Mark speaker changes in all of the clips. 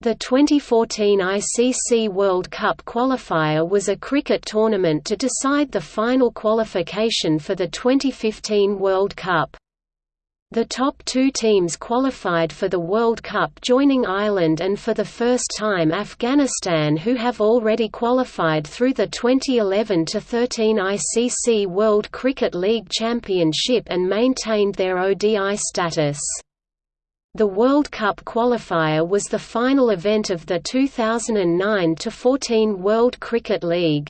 Speaker 1: The 2014 ICC World Cup qualifier was a cricket tournament to decide the final qualification for the 2015 World Cup. The top two teams qualified for the World Cup joining Ireland and for the first time Afghanistan who have already qualified through the 2011–13 ICC World Cricket League Championship and maintained their ODI status. The World Cup qualifier was the final event of the 2009–14 World Cricket League.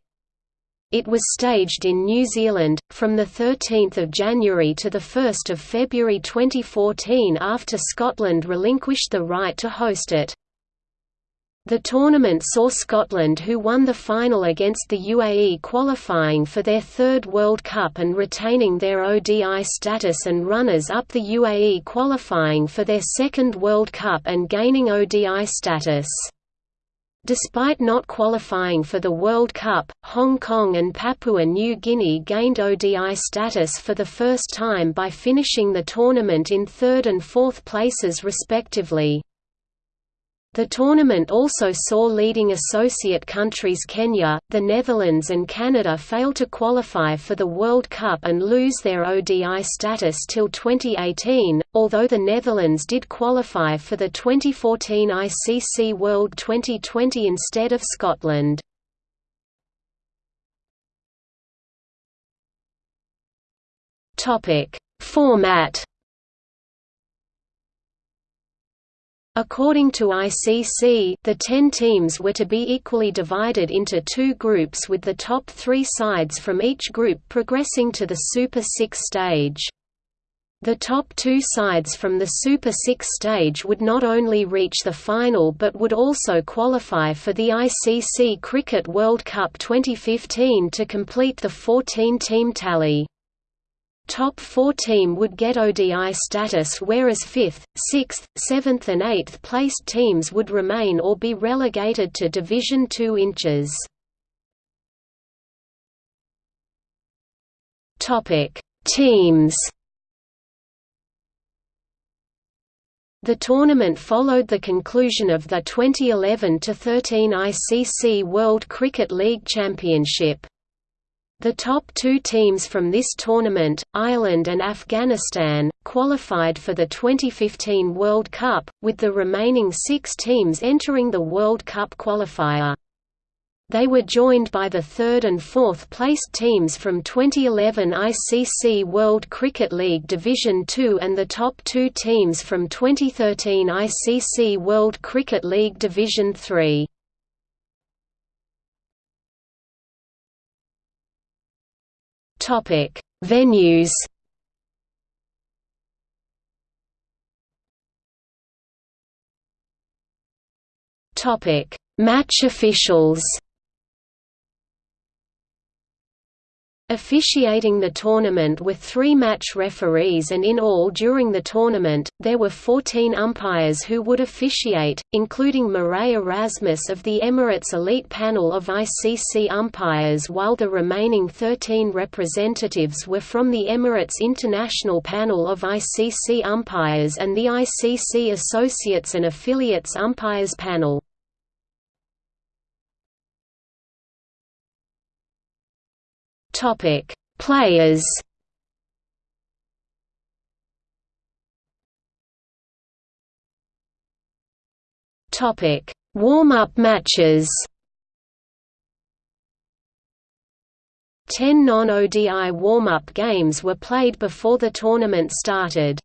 Speaker 1: It was staged in New Zealand, from 13 January to 1 February 2014 after Scotland relinquished the right to host it. The tournament saw Scotland who won the final against the UAE qualifying for their third World Cup and retaining their ODI status and runners-up the UAE qualifying for their second World Cup and gaining ODI status. Despite not qualifying for the World Cup, Hong Kong and Papua New Guinea gained ODI status for the first time by finishing the tournament in third and fourth places respectively. The tournament also saw leading associate countries Kenya, the Netherlands and Canada fail to qualify for the World Cup and lose their ODI status till 2018, although the Netherlands did qualify for the 2014 ICC World Twenty20 instead of Scotland. Format According to ICC, the ten teams were to be equally divided into two groups with the top three sides from each group progressing to the Super Six stage. The top two sides from the Super Six stage would not only reach the final but would also qualify for the ICC Cricket World Cup 2015 to complete the 14-team tally. Top 4 team would get ODI status whereas 5th, 6th, 7th and 8th placed teams would remain or be relegated to Division 2 inches. Teams. The tournament followed the conclusion of the 2011–13 ICC World Cricket League Championship. The top two teams from this tournament, Ireland and Afghanistan, qualified for the 2015 World Cup, with the remaining six teams entering the World Cup qualifier. They were joined by the third and fourth placed teams from 2011 ICC World Cricket League Division Two and the top two teams from 2013 ICC World Cricket League Division Three. Topic: Venues. Topic: Match officials. Officiating the tournament with three match referees and in all during the tournament, there were 14 umpires who would officiate, including Marais Erasmus of the Emirates Elite Panel of ICC umpires while the remaining 13 representatives were from the Emirates International Panel of ICC umpires and the ICC Associates and Affiliates Umpires Panel. Topic: Players. Topic: Warm-up matches. Ten non-ODI warm-up games were played before the tournament started.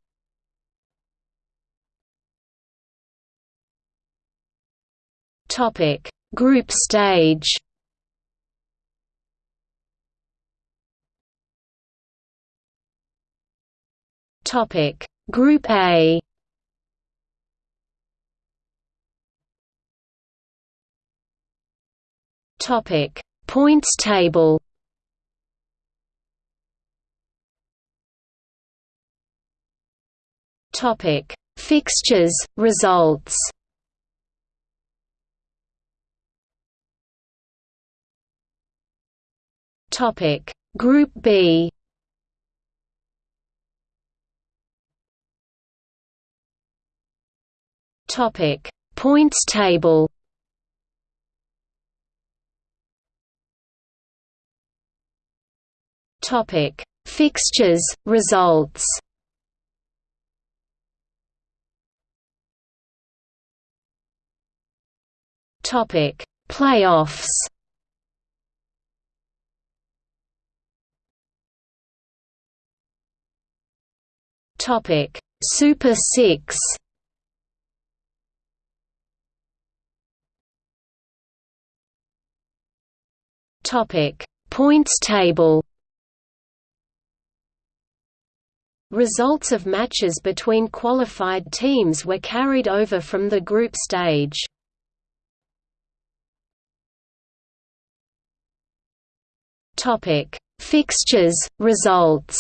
Speaker 1: Topic: Group stage. Topic. Group A. Topic. Points table. Topic. Fixtures, results. Topic. Group B Topic Points table Topic: Fixtures, results. Topic: Playoffs. Topic: Super 6. Topic: Points table. Results of matches between qualified teams were carried over from the group stage. Topic: Fixtures, results.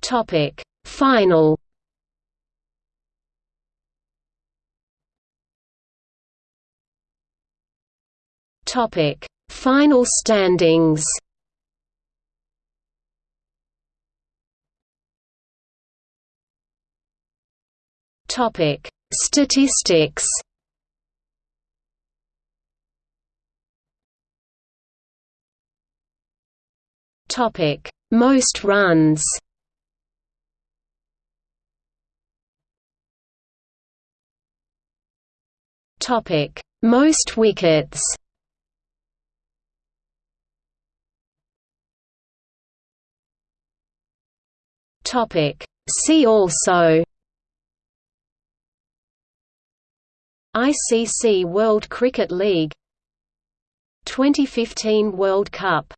Speaker 1: Topic: Final. Topic: Final standings. Topic: Statistics. Topic: Most runs. Topic: Most wickets. Topic: See also ICC World Cricket League 2015 World Cup